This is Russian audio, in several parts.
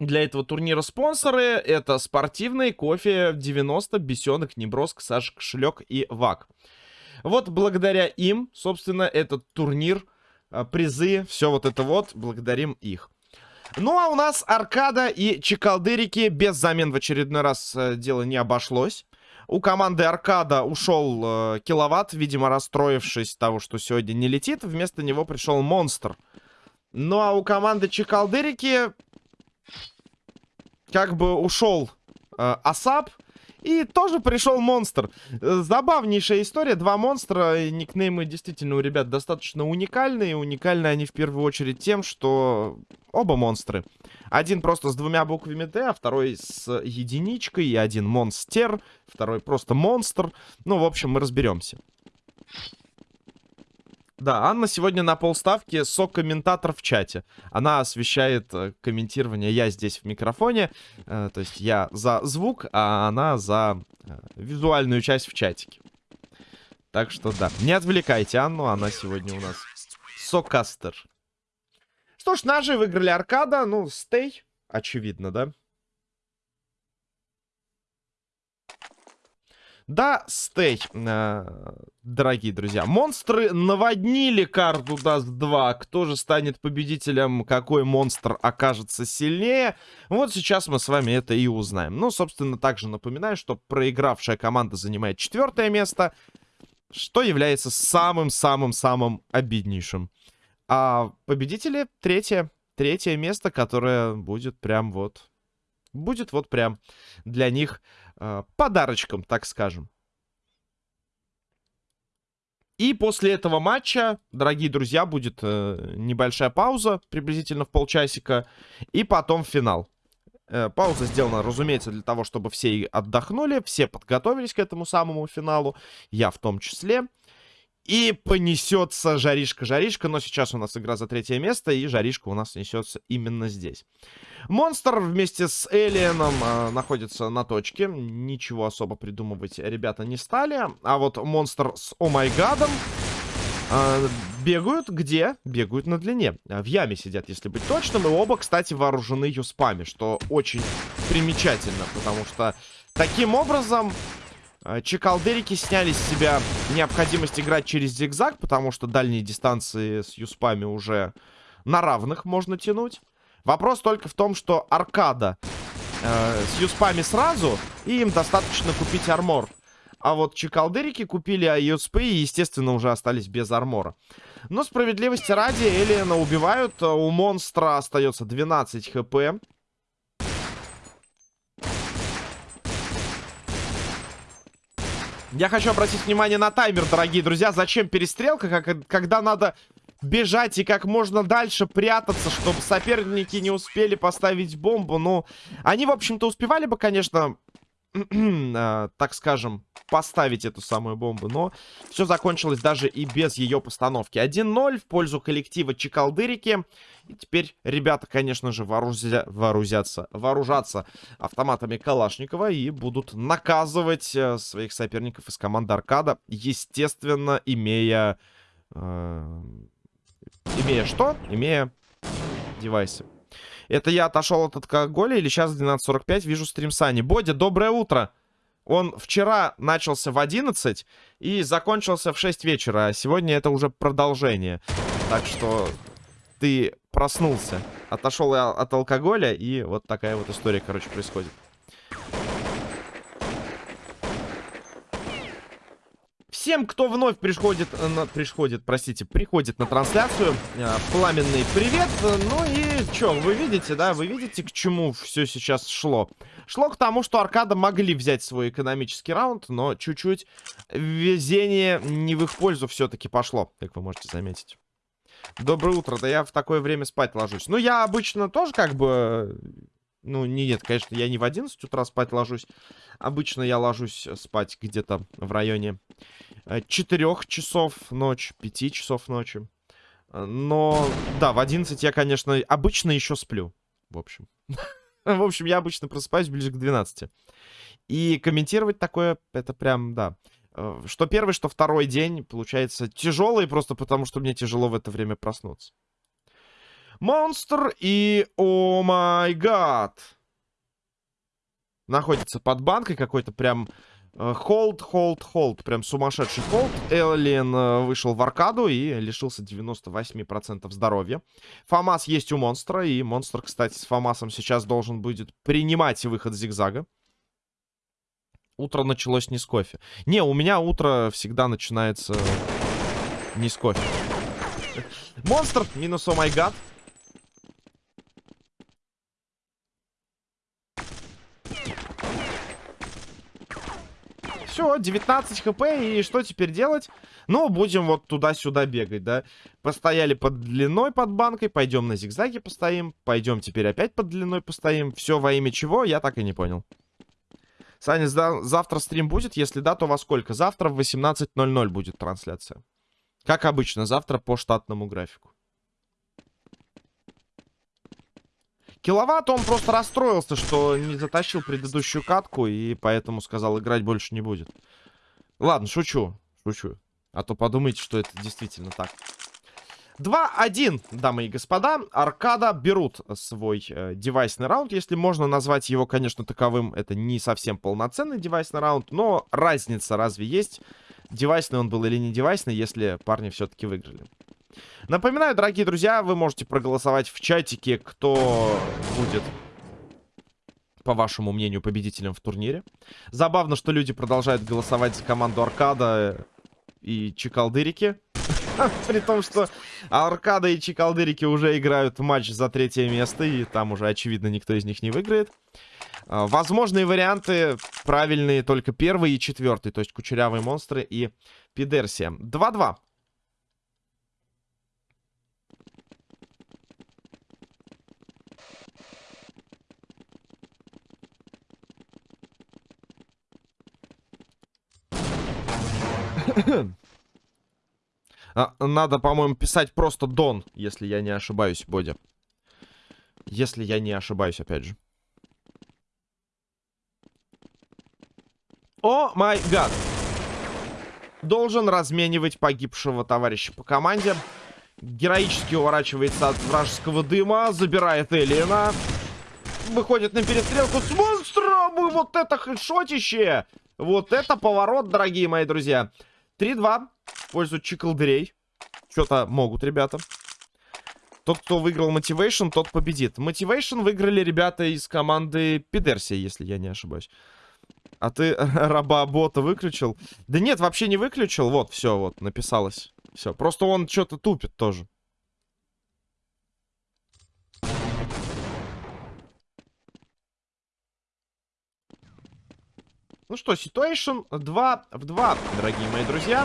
для этого турнира спонсоры. Это спортивный, кофе 90, бесенок, неброск, Саш Кошелек и ВАК. Вот благодаря им, собственно, этот турнир, а, призы, все вот это вот, благодарим их. Ну, а у нас аркада и чекалдырики без замен в очередной раз э, дело не обошлось. У команды Аркада ушел э, киловатт, видимо, расстроившись того, что сегодня не летит. Вместо него пришел Монстр. Ну, а у команды Чекалдырики как бы ушел э, Асап. И тоже пришел монстр. Забавнейшая история. Два монстра. Никнеймы действительно у ребят достаточно уникальные. Уникальны они в первую очередь тем, что оба монстры. Один просто с двумя буквами Д, а второй с единичкой. И один монстер, второй просто монстр. Ну, в общем, мы разберемся. Да, Анна сегодня на полставки сок-комментатор в чате. Она освещает э, комментирование, я здесь в микрофоне. Э, то есть я за звук, а она за э, визуальную часть в чатике. Так что да, не отвлекайте Анну, она сегодня у нас сокастер. Что ж, наши выиграли аркада, ну, стей, очевидно, да? Да, стей, э, дорогие друзья. Монстры наводнили карту Даст 2. Кто же станет победителем, какой монстр окажется сильнее? Вот сейчас мы с вами это и узнаем. Ну, собственно, также напоминаю, что проигравшая команда занимает четвертое место, что является самым-самым-самым обиднейшим. А победители третье. Третье место, которое будет прям вот... Будет вот прям для них э, подарочком, так скажем. И после этого матча, дорогие друзья, будет э, небольшая пауза, приблизительно в полчасика, и потом финал. Э, пауза сделана, разумеется, для того, чтобы все отдохнули, все подготовились к этому самому финалу, я в том числе. И понесется Жаришка-Жаришка. Но сейчас у нас игра за третье место. И Жаришка у нас несется именно здесь. Монстр вместе с Элиеном э, находится на точке. Ничего особо придумывать ребята не стали. А вот монстр с Омайгадом э, бегают где? Бегают на длине. В яме сидят, если быть точным. И оба, кстати, вооружены юспами. Что очень примечательно. Потому что таким образом Чекалдерики сняли с себя необходимость играть через зигзаг, потому что дальние дистанции с юспами уже на равных можно тянуть. Вопрос только в том, что аркада э, с юспами сразу, и им достаточно купить армор. А вот чекалдерики купили юспы и, естественно, уже остались без армора. Но справедливости ради, Элиена убивают. У монстра остается 12 хп. Я хочу обратить внимание на таймер, дорогие друзья. Зачем перестрелка, как, когда надо бежать и как можно дальше прятаться, чтобы соперники не успели поставить бомбу. Ну, они, в общем-то, успевали бы, конечно, так скажем, поставить эту самую бомбу. Но все закончилось даже и без ее постановки. 1-0 в пользу коллектива Чекалдырики. И теперь ребята, конечно же, вооружя... вооружятся, вооружатся автоматами Калашникова и будут наказывать э, своих соперников из команды Аркада. Естественно, имея... Э, имея что? Имея девайсы. Это я отошел от алкоголя или сейчас 12.45 вижу стрим Сани. Бодя, доброе утро. Он вчера начался в 11 и закончился в 6 вечера, а сегодня это уже продолжение. Так что ты проснулся, отошел от алкоголя, и вот такая вот история, короче, происходит. Всем, кто вновь приходит, э, на, приходит, простите, приходит на трансляцию, э, пламенный привет. Ну и что, вы видите, да, вы видите, к чему все сейчас шло? Шло к тому, что Аркада могли взять свой экономический раунд, но чуть-чуть везение не в их пользу все-таки пошло, как вы можете заметить. Доброе утро, да я в такое время спать ложусь. Ну, я обычно тоже как бы ну, нет, конечно, я не в 11 утра спать ложусь. Обычно я ложусь спать где-то в районе 4 э, часов ночи, 5 часов ночи. Но, да, в 11 я, конечно, обычно еще сплю. В общем. В общем, я обычно просыпаюсь ближе к 12. И комментировать такое, это прям, да. Э, что первый, что второй день, получается, тяжелый, просто потому что мне тяжело в это время проснуться. Монстр и... О май гад! Находится под банкой какой-то прям... Холд, холд, холд. Прям сумасшедший холд. Эллен э, вышел в аркаду и лишился 98% здоровья. Фамас есть у монстра. И монстр, кстати, с Фамасом сейчас должен будет принимать выход зигзага. Утро началось не с кофе. Не, у меня утро всегда начинается не с кофе. Монстр минус о май гад. Все, 19 хп, и что теперь делать? Ну, будем вот туда-сюда бегать, да? Постояли под длиной под банкой, пойдем на зигзаге постоим, пойдем теперь опять под длиной постоим. Все во имя чего, я так и не понял. Саня, завтра стрим будет? Если да, то во сколько? Завтра в 18.00 будет трансляция. Как обычно, завтра по штатному графику. Киловатт, он просто расстроился, что не затащил предыдущую катку, и поэтому сказал, играть больше не будет. Ладно, шучу, шучу. А то подумайте, что это действительно так. 2-1, дамы и господа. Аркада берут свой э, девайсный раунд. Если можно назвать его, конечно, таковым, это не совсем полноценный девайсный раунд. Но разница разве есть? Девайсный он был или не девайсный, если парни все-таки выиграли. Напоминаю, дорогие друзья, вы можете проголосовать в чатике, кто будет, по вашему мнению, победителем в турнире. Забавно, что люди продолжают голосовать за команду Аркада и Чикалдырики. При том, что Аркада и Чикалдырики уже играют матч за третье место, и там уже, очевидно, никто из них не выиграет. А, возможные варианты правильные только первый и четвертый, то есть Кучерявые монстры и Пидерсия. 2-2. Надо, по-моему, писать просто Дон, если я не ошибаюсь, Бодя. Если я не ошибаюсь, опять же. О май гад. Должен разменивать погибшего товарища по команде. Героически уворачивается от вражеского дыма. Забирает Элина. Выходит на перестрелку с монстром. И вот это хэдшотище. Вот это поворот, дорогие мои друзья. 3-2 в пользу чиколдырей. Что-то могут ребята. Тот, кто выиграл Motivation, тот победит. Motivation выиграли ребята из команды Пидерсия, если я не ошибаюсь. А ты раба-бота выключил? Да нет, вообще не выключил. Вот, все, вот, написалось. Все, просто он что-то тупит тоже. Ну что, ситуация 2 в 2, дорогие мои друзья.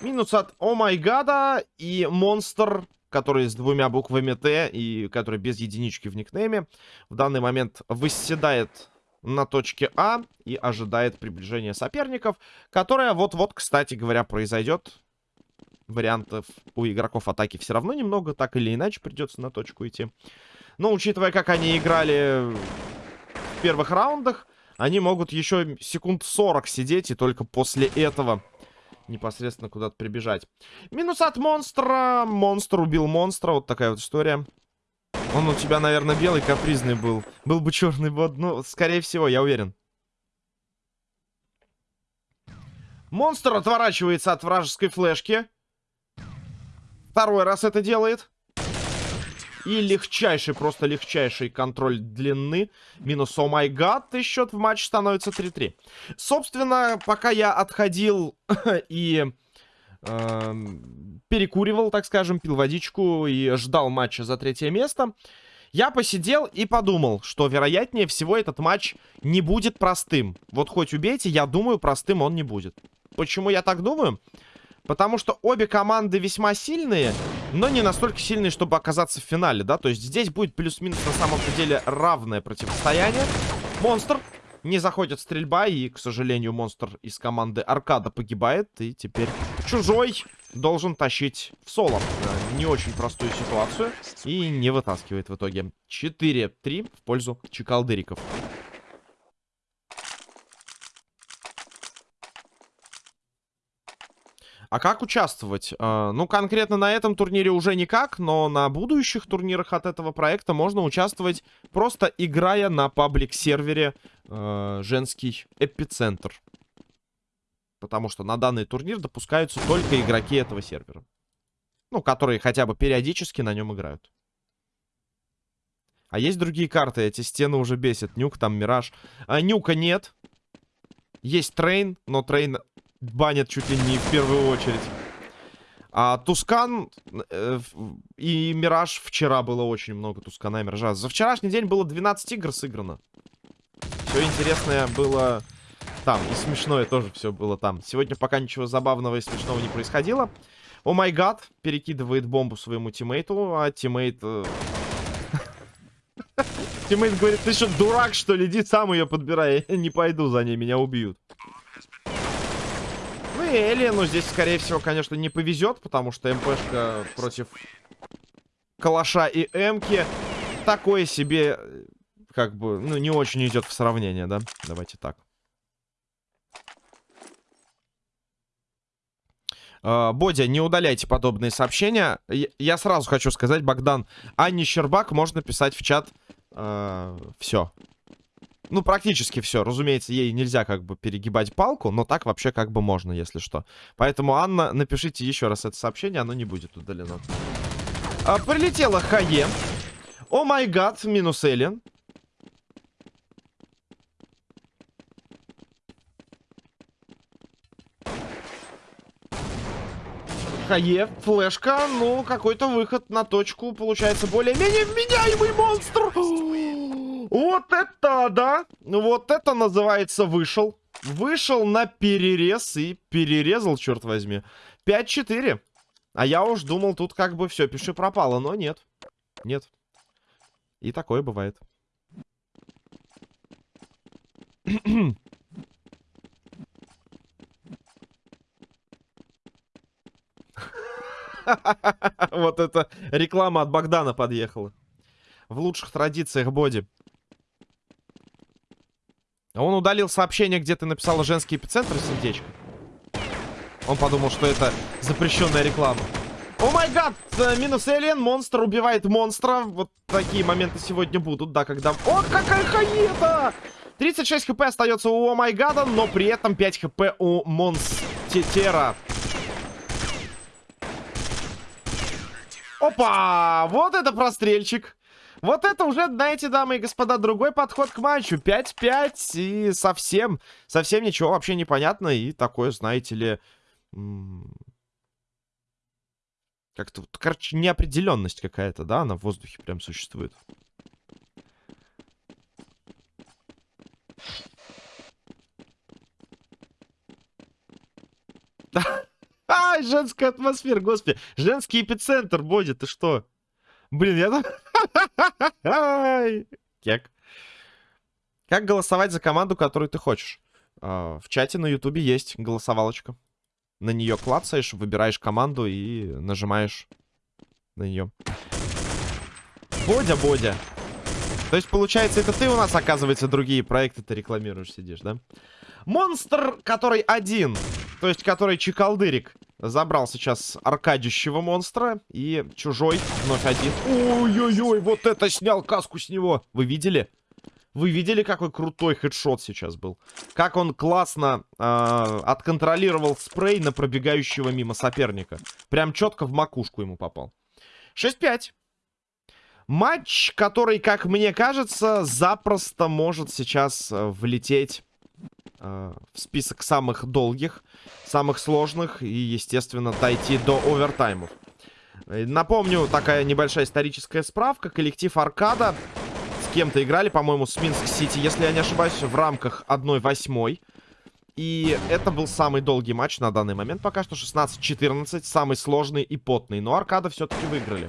Минус от О май гада и монстр, который с двумя буквами Т и который без единички в никнейме, в данный момент выседает на точке А и ожидает приближения соперников, которое вот-вот, кстати говоря, произойдет. Вариантов у игроков атаки все равно немного, так или иначе придется на точку идти. Но учитывая, как они играли в первых раундах, они могут еще секунд 40 сидеть и только после этого непосредственно куда-то прибежать. Минус от монстра. Монстр убил монстра. Вот такая вот история. Он у тебя, наверное, белый капризный был. Был бы черный бот. Ну, скорее всего, я уверен. Монстр отворачивается от вражеской флешки. Второй раз это делает. И легчайший, просто легчайший контроль длины. Минус о май гад. И счет в матче становится 3-3. Собственно, пока я отходил и э, перекуривал, так скажем, пил водичку и ждал матча за третье место, я посидел и подумал, что вероятнее всего этот матч не будет простым. Вот хоть убейте, я думаю, простым он не будет. Почему я так думаю? Потому что обе команды весьма сильные, но не настолько сильные, чтобы оказаться в финале, да? То есть здесь будет плюс-минус на самом-то деле равное противостояние. Монстр не заходит стрельба, и, к сожалению, монстр из команды Аркада погибает. И теперь чужой должен тащить в соло. Не очень простую ситуацию. И не вытаскивает в итоге. 4-3 в пользу чекалдыриков. А как участвовать? А, ну, конкретно на этом турнире уже никак, но на будущих турнирах от этого проекта можно участвовать просто играя на паблик-сервере э, женский эпицентр. Потому что на данный турнир допускаются только игроки этого сервера. Ну, которые хотя бы периодически на нем играют. А есть другие карты, эти стены уже бесят. Нюк, там, Мираж. А, нюка нет. Есть Train, но Train банят чуть ли не в первую очередь. А Тускан э, и Мираж вчера было очень много Тускана и Миража. За вчерашний день было 12 игр сыграно. Все интересное было там. И смешное тоже все было там. Сегодня пока ничего забавного и смешного не происходило. Oh my God, перекидывает бомбу своему тиммейту, а тиммейт... Э, тиммейт говорит, ты что, дурак, что ли? Иди сам ее подбирай. Я не пойду за ней, меня убьют. Ну и Эллену здесь, скорее всего, конечно, не повезет, потому что МПшка против Калаша и Эмки такое себе, как бы, ну, не очень идет в сравнение, да? Давайте так. Uh, Бодя, не удаляйте подобные сообщения. Я, сразу хочу сказать, Богдан, Анне Щербак можно писать в чат. Uh, все. Ну, практически все. Разумеется, ей нельзя как бы перегибать палку, но так вообще как бы можно, если что. Поэтому, Анна, напишите еще раз это сообщение, оно не будет удалено. Uh, прилетела Хае. О май гад, минус Эллен. Хае, флешка, ну, какой-то выход на точку получается более-менее вменяемый монстр. Вот это, да, вот это называется вышел. Вышел на перерез и перерезал, черт возьми. 5-4. А я уж думал, тут как бы все, пиши пропало, но нет. Нет. И такое бывает. Вот это реклама от Богдана подъехала. В лучших традициях Боди. Он удалил сообщение, где ты написала женский эпицентр сердечко. Он подумал, что это запрещенная реклама. О май гад! Минус Элиен, монстр убивает монстра. Вот такие моменты сегодня будут, да, когда... О, какая хаета! 36 хп остается у О май гада, но при этом 5 хп у монстера. Опа! Вот это прострельчик. Вот это уже, знаете, дамы и господа, другой подход к матчу. 5-5 и совсем, совсем ничего вообще непонятно. И такое, знаете ли... Как-то, короче, неопределенность какая-то, да, она в воздухе прям существует. Ай, женская атмосфера, господи. Женский эпицентр, Боди, ты что? Блин, я там... Кек. Как голосовать за команду, которую ты хочешь? А, в чате на ютубе есть голосовалочка. На нее клацаешь, выбираешь команду и нажимаешь на нее. Бодя, Бодя. То есть, получается, это ты у нас, оказывается, другие проекты ты рекламируешь, сидишь, да? Монстр, который один то есть, который Чекалдырик забрал сейчас аркадищего монстра. И чужой вновь один. Ой-ой-ой, вот это снял каску с него. Вы видели? Вы видели, какой крутой хедшот сейчас был? Как он классно э, отконтролировал спрей на пробегающего мимо соперника. Прям четко в макушку ему попал. 6-5. Матч, который, как мне кажется, запросто может сейчас э, влететь Э, в список самых долгих, самых сложных и, естественно, дойти до овертаймов. Э, напомню, такая небольшая историческая справка. Коллектив Аркада с кем-то играли, по-моему, с Минск-Сити, если я не ошибаюсь, в рамках 1-8. И это был самый долгий матч на данный момент. Пока что 16-14, самый сложный и потный. Но Аркада все-таки выиграли.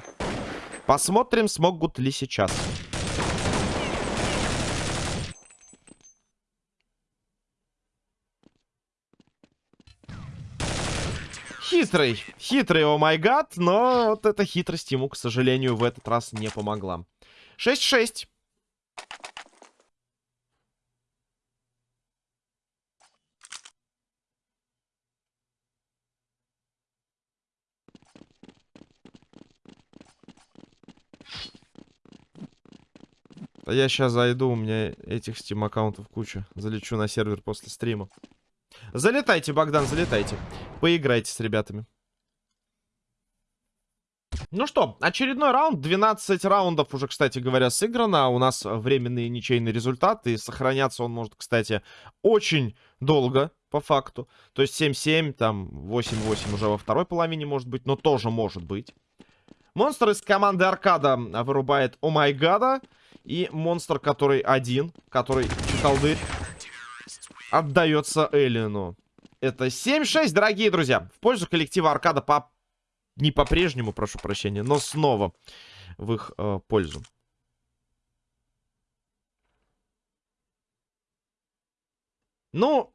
Посмотрим, смогут ли сейчас. хитрый. Хитрый, о май гад. Но вот эта хитрость ему, к сожалению, в этот раз не помогла. 6-6. Да я сейчас зайду, у меня этих стим аккаунтов куча. Залечу на сервер после стрима. Залетайте, Богдан, залетайте. Поиграйте с ребятами. Ну что, очередной раунд. 12 раундов уже, кстати говоря, сыграно. У нас временные ничейные результаты. И сохраняться он может, кстати, очень долго, по факту. То есть 7-7, там 8-8 уже во второй половине может быть, но тоже может быть. Монстр из команды Аркада вырубает О май гада. И монстр, который один, который чекалдырь, отдается Эллину. Это 7-6, дорогие друзья. В пользу коллектива Аркада по... Не по-прежнему, прошу прощения, но снова в их э, пользу. Ну,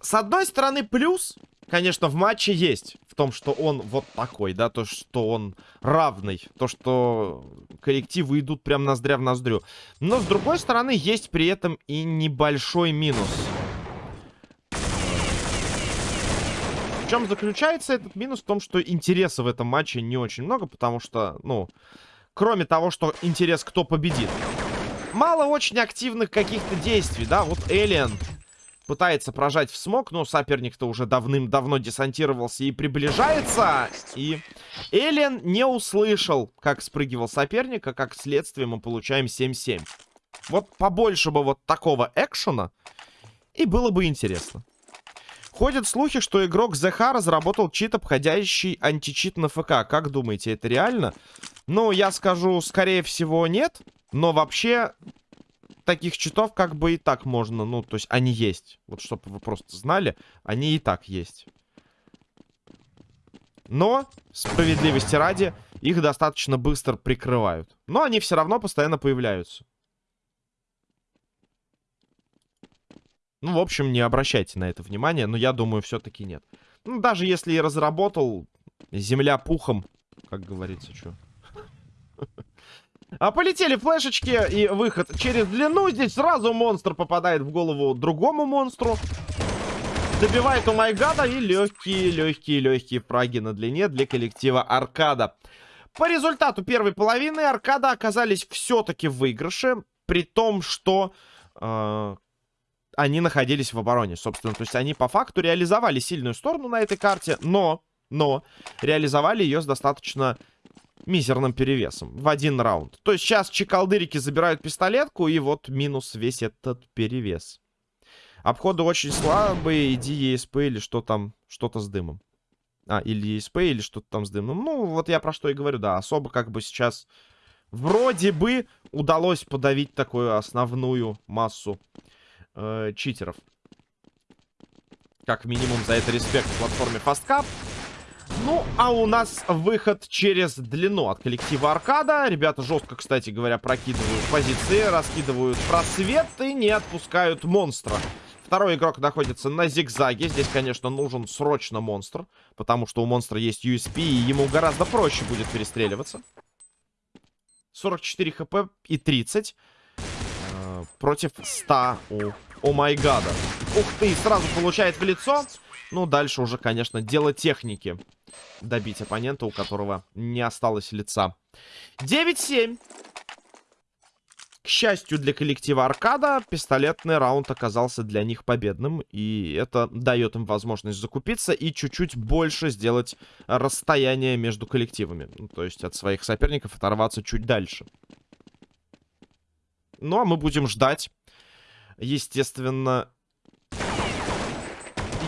с одной стороны, плюс конечно, в матче есть. В том, что он вот такой, да, то, что он равный. То, что коллективы идут прям ноздря в ноздрю. Но, с другой стороны, есть при этом и небольшой минус. В чем заключается этот минус? В том, что интереса в этом матче не очень много, потому что, ну, кроме того, что интерес, кто победит. Мало очень активных каких-то действий, да, вот Элиан пытается прожать в смог, но соперник-то уже давным-давно десантировался и приближается. И Эллен не услышал, как спрыгивал соперника, как следствие мы получаем 7-7. Вот побольше бы вот такого экшена, и было бы интересно. Ходят слухи, что игрок ЗХ разработал чит, обходящий античит на ФК. Как думаете, это реально? Ну, я скажу, скорее всего, нет. Но вообще, таких читов как бы и так можно, ну, то есть они есть. Вот, чтобы вы просто знали, они и так есть. Но, справедливости ради, их достаточно быстро прикрывают. Но они все равно постоянно появляются. Ну, в общем, не обращайте на это внимания, но я думаю, все-таки нет. Ну, даже если и разработал, земля пухом, как говорится, что. А полетели флешечки и выход через длину. Здесь сразу монстр попадает в голову другому монстру. Добивает у Майгада и легкие, легкие, легкие фраги на длине для коллектива Аркада. По результату первой половины Аркада оказались все-таки в выигрыше. При том, что э, они находились в обороне, собственно. То есть они по факту реализовали сильную сторону на этой карте, но, но реализовали ее с достаточно мизерным перевесом в один раунд. То есть сейчас чекалдырики забирают пистолетку, и вот минус весь этот перевес. Обходы очень слабые, иди ESP или что там, что-то с дымом. А, или ESP, или что-то там с дымом. Ну, вот я про что и говорю, да, особо как бы сейчас вроде бы удалось подавить такую основную массу э, читеров. Как минимум за это респект платформе FastCap. Ну, а у нас выход через длину от коллектива Аркада. Ребята жестко, кстати говоря, прокидывают позиции, раскидывают просветы, не отпускают монстра. Второй игрок находится на зигзаге. Здесь, конечно, нужен срочно монстр, потому что у монстра есть USP, и ему гораздо проще будет перестреливаться. 44 хп и 30 э, против 100 у О гада. Ух ты, сразу получает в лицо. Ну, дальше уже, конечно, дело техники добить оппонента, у которого не осталось лица. 9-7. К счастью для коллектива Аркада, пистолетный раунд оказался для них победным. И это дает им возможность закупиться и чуть-чуть больше сделать расстояние между коллективами. Ну, то есть от своих соперников оторваться чуть дальше. Ну, а мы будем ждать. Естественно,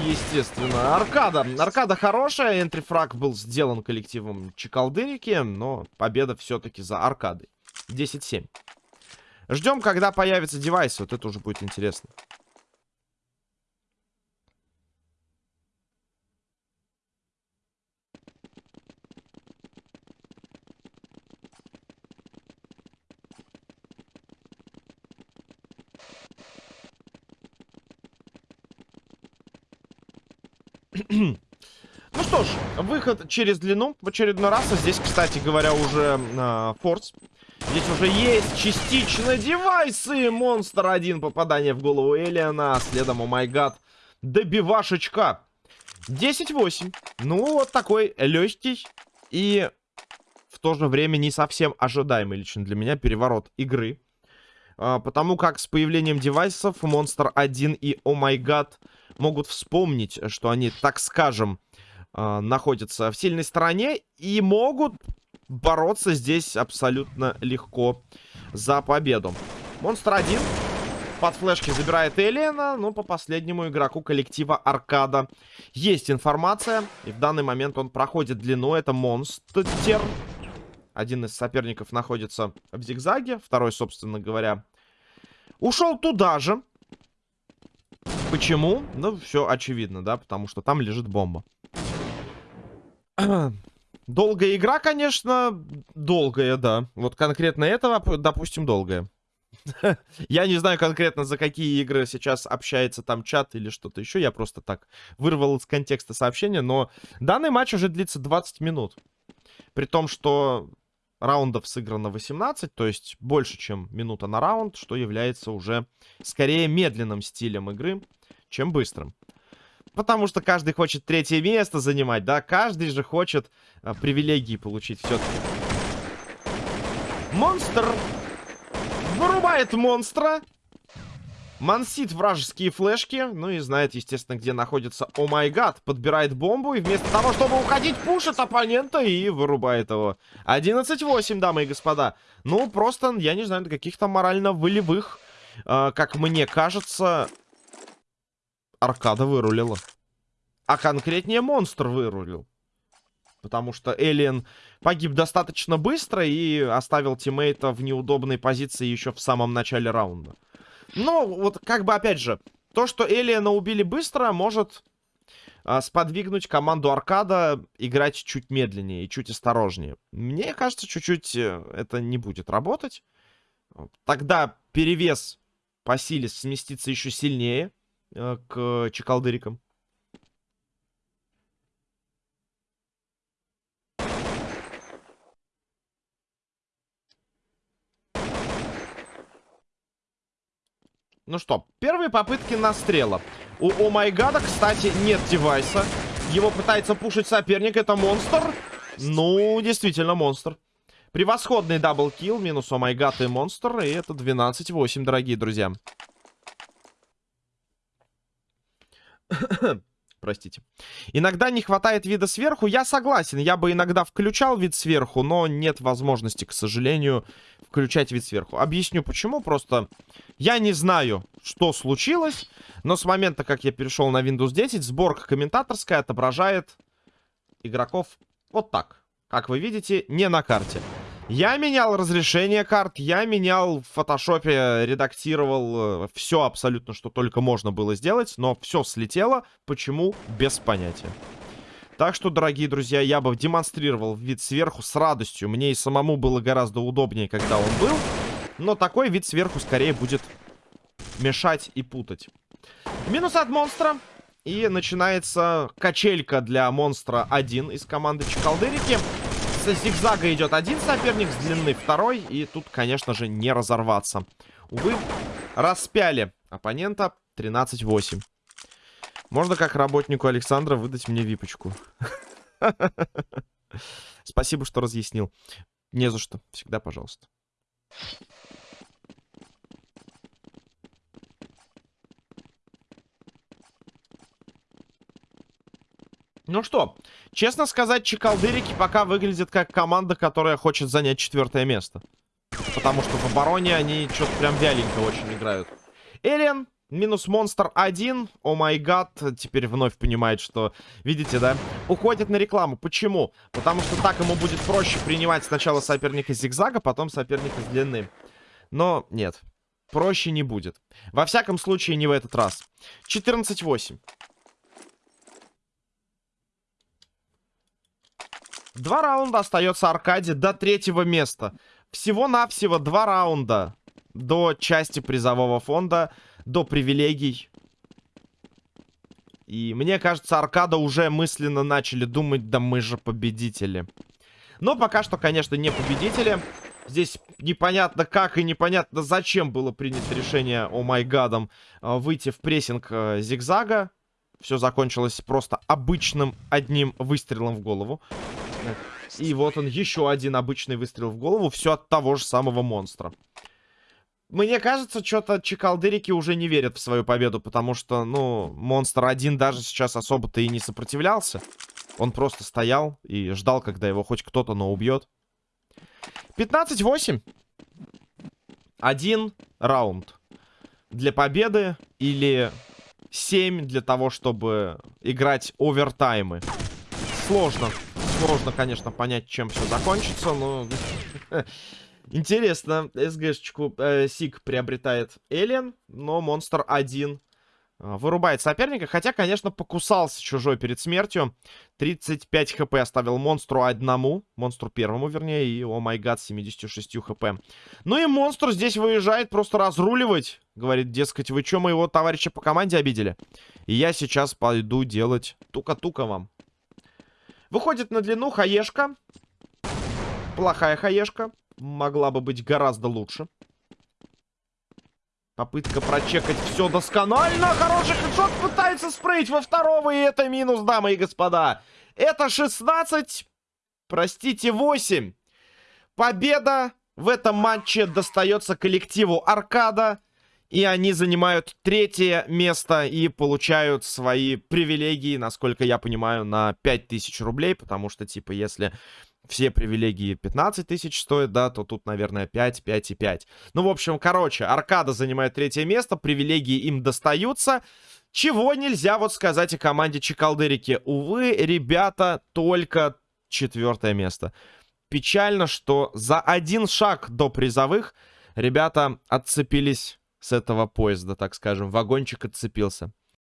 естественно. Аркада. Аркада хорошая. Энтрифраг был сделан коллективом Чекалдырики, но победа все-таки за Аркадой. 10-7. Ждем, когда появится девайс. Вот это уже будет интересно. ну что ж, выход через длину в очередной раз. А здесь, кстати говоря, уже э, форс. Здесь уже есть частично девайсы. Монстр один попадание в голову Элиана. А следом, о май гад, добивашечка. 10-8. Ну, вот такой легкий и в то же время не совсем ожидаемый лично для меня переворот игры. А, потому как с появлением девайсов Monster 1 и Oh My God могут вспомнить, что они, так скажем, а, находятся в сильной стороне и могут бороться здесь абсолютно легко за победу. Монстр 1 под флешки забирает Элиена, но по последнему игроку коллектива Аркада есть информация. И в данный момент он проходит длину. Это Монстр. Один из соперников находится в зигзаге. Второй, собственно говоря, ушел туда же. Почему? Ну, все очевидно, да, потому что там лежит бомба. Долгая игра, конечно, долгая, да. Вот конкретно этого, допустим, долгая. Я не знаю конкретно, за какие игры сейчас общается там чат или что-то еще. Я просто так вырвал из контекста сообщения. Но данный матч уже длится 20 минут. При том, что раундов сыграно 18, то есть больше, чем минута на раунд, что является уже скорее медленным стилем игры, чем быстрым. Потому что каждый хочет третье место занимать, да? Каждый же хочет а, привилегии получить все-таки. Монстр вырубает монстра. Мансит вражеские флешки. Ну и знает, естественно, где находится О май гад. Подбирает бомбу и вместо того, чтобы уходить, пушит оппонента и вырубает его. 11-8, дамы и господа. Ну, просто, я не знаю, каких-то морально-волевых, э, как мне кажется, аркада вырулила. А конкретнее монстр вырулил. Потому что Элиен погиб достаточно быстро и оставил тиммейта в неудобной позиции еще в самом начале раунда. Ну, вот как бы опять же, то, что Элиена убили быстро, может а, сподвигнуть команду Аркада играть чуть медленнее и чуть осторожнее. Мне кажется, чуть-чуть э, это не будет работать. Тогда перевес по силе сместится еще сильнее к чекалдырикам. Ну что, первые попытки настрела. У Омайгада, кстати, нет девайса. Его пытается пушить соперник. Это монстр. Ну, действительно, монстр. Превосходный double kill. Минус Омайгад и монстр. И это 12-8, дорогие друзья. Простите. Иногда не хватает вида сверху. Я согласен. Я бы иногда включал вид сверху, но нет возможности, к сожалению, включать вид сверху. Объясню почему. Просто я не знаю, что случилось, но с момента, как я перешел на Windows 10, сборка комментаторская отображает игроков вот так. Как вы видите, не на карте. Я менял разрешение карт, я менял в фотошопе, редактировал э, все абсолютно, что только можно было сделать, но все слетело. Почему? Без понятия. Так что, дорогие друзья, я бы демонстрировал вид сверху с радостью. Мне и самому было гораздо удобнее, когда он был. Но такой вид сверху скорее будет мешать и путать. Минус от монстра. И начинается качелька для монстра 1 из команды Чекалдырики. С зигзага идет один соперник, с длины второй. И тут, конечно же, не разорваться. Увы, распяли оппонента 13-8. Можно как работнику Александра выдать мне випочку. Спасибо, что разъяснил. Не за что. Всегда пожалуйста. Ну что, честно сказать, Чекалдырики пока выглядят как команда, которая хочет занять четвертое место. Потому что в обороне они что-то прям вяленько очень играют. Элен, минус монстр один. О май гад, теперь вновь понимает, что, видите, да, уходит на рекламу. Почему? Потому что так ему будет проще принимать сначала соперника зигзага, потом соперника с длины. Но нет, проще не будет. Во всяком случае, не в этот раз. 14-8. Два раунда остается Аркаде до третьего места. Всего-навсего два раунда до части призового фонда, до привилегий. И мне кажется, Аркада уже мысленно начали думать, да мы же победители. Но пока что, конечно, не победители. Здесь непонятно как и непонятно зачем было принято решение, о май гадом, э, выйти в прессинг э, зигзага. Все закончилось просто обычным одним выстрелом в голову. И вот он, еще один обычный выстрел в голову. Все от того же самого монстра. Мне кажется, что-то чекалдырики уже не верят в свою победу, потому что, ну, монстр один даже сейчас особо-то и не сопротивлялся. Он просто стоял и ждал, когда его хоть кто-то, но убьет. 15-8. Один раунд для победы или 7 для того, чтобы играть овертаймы. Сложно. Сложно, конечно, понять, чем все закончится, но... Интересно, СГшечку э, Сик приобретает Элен, но монстр один э, вырубает соперника. Хотя, конечно, покусался чужой перед смертью. 35 хп оставил монстру одному. Монстру первому, вернее. И, о май гад, 76 хп. Ну и монстр здесь выезжает просто разруливать. Говорит, дескать, вы что, моего товарища по команде обидели? И я сейчас пойду делать тука-тука вам. Выходит на длину хаешка. Плохая хаешка могла бы быть гораздо лучше. Попытка прочекать все досконально. Хороший хедшот пытается спрыть во второго. И это минус, дамы и господа. Это 16. Простите, 8. Победа в этом матче достается коллективу Аркада. И они занимают третье место и получают свои привилегии, насколько я понимаю, на 5000 рублей. Потому что, типа, если все привилегии 15 тысяч стоят, да, то тут, наверное, 5, 5 и 5. Ну, в общем, короче, Аркада занимает третье место, привилегии им достаются. Чего нельзя вот сказать о команде Чекалдырики. Увы, ребята, только четвертое место. Печально, что за один шаг до призовых ребята отцепились с этого поезда, так скажем. Вагончик отцепился.